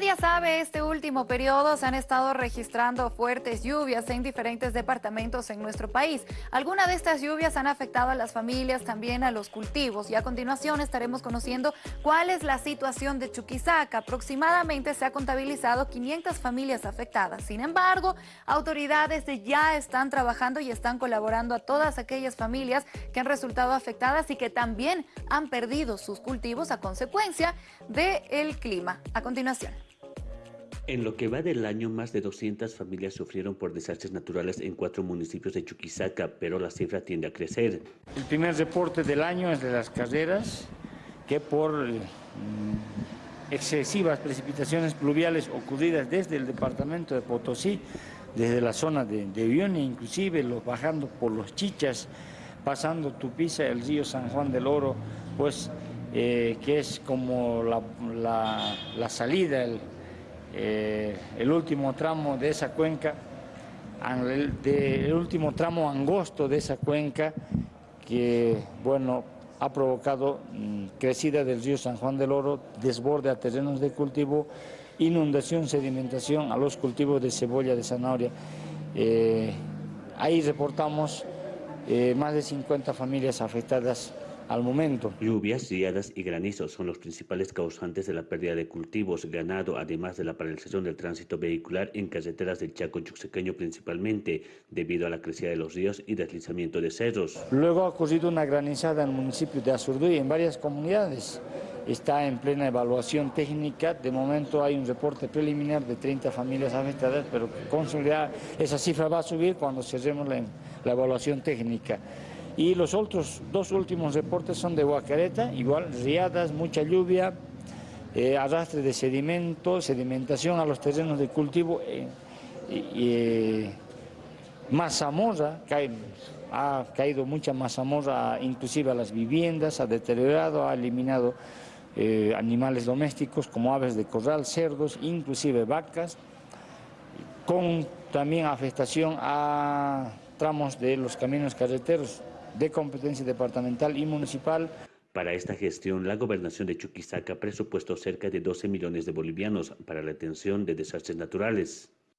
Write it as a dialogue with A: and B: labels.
A: nadie sabe, este último periodo se han estado registrando fuertes lluvias en diferentes departamentos en nuestro país. Algunas de estas lluvias han afectado a las familias, también a los cultivos. Y a continuación estaremos conociendo cuál es la situación de Chuquisaca. Aproximadamente se ha contabilizado 500 familias afectadas. Sin embargo, autoridades ya están trabajando y están colaborando a todas aquellas familias que han resultado afectadas y que también han perdido sus cultivos a consecuencia del clima. A continuación.
B: En lo que va del año, más de 200 familias sufrieron por desastres naturales en cuatro municipios de Chuquisaca, pero la cifra tiende a crecer.
C: El primer reporte del año es de las carreras, que por mm, excesivas precipitaciones pluviales ocurridas desde el departamento de Potosí, desde la zona de, de inclusive los, bajando por los Chichas, pasando Tupiza, el río San Juan del Oro, pues eh, que es como la, salida, eh, el, último tramo de esa cuenca, el, último tramo angosto de esa cuenca, que bueno, ha provocado mm, crecida del río San Juan del Oro, desborde a terrenos de cultivo, inundación, sedimentación a los cultivos de cebolla, de zanahoria. Eh, ahí reportamos más de 50 familias afectadas al momento.
B: Lluvias, riadas y granizos son los principales causantes de la pérdida de cultivos, ganado, además de la paralización del tránsito vehicular en carreteras del Chaco Chuxequeño principalmente, debido a la crecida de los ríos y deslizamiento de cerros.
C: Luego ha ocurrido una granizada en el municipio de Azurduy en varias comunidades. Está en plena evaluación técnica. De momento hay un reporte preliminar de 30 familias afectadas, pero con seguridad esa cifra va a subir cuando cerremos la, la evaluación técnica. Y los otros dos últimos reportes son de Huacareta, igual riadas, mucha lluvia, eh, arrastre de sedimento, sedimentación a los terrenos de cultivo, eh, eh, mazamorra, ha caído mucha mazamorra inclusive a las viviendas, ha deteriorado, ha eliminado animales domésticos como aves de corral, cerdos, inclusive vacas, con también afectación a tramos de los caminos carreteros, de competencia departamental y municipal.
B: Para esta gestión, la gobernación de Chuquisaca presupuestó cerca de 12 millones de bolivianos para la atención de desastres naturales.